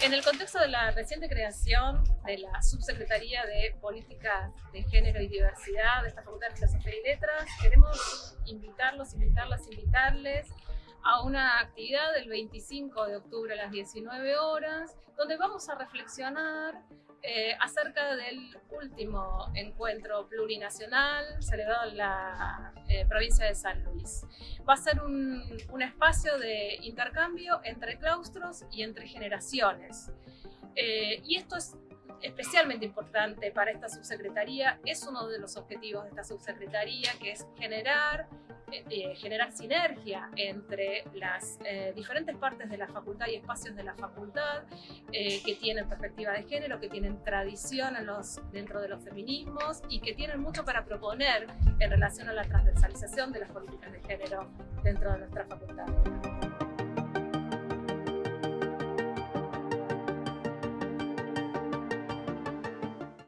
En el contexto de la reciente creación de la Subsecretaría de Políticas de Género y Diversidad de esta Facultad de Filosofía y Letras, queremos invitarlos, invitarlas, invitarles a una actividad del 25 de octubre a las 19 horas, donde vamos a reflexionar eh, acerca del último encuentro plurinacional celebrado en la eh, provincia de San Luis. Va a ser un, espacio de intercambio entre claustros y entre generaciones. Eh, y esto es especialmente importante para esta subsecretaría, es uno de los objetivos de esta subsecretaría, que es generar eh, generar sinergia entre las eh, diferentes partes de la facultad y espacios de la facultad eh, que tienen perspectiva de género, que tienen tradición en los, dentro de los feminismos y que tienen mucho para proponer en relación a la transversalización de las políticas de género dentro de nuestra facultad.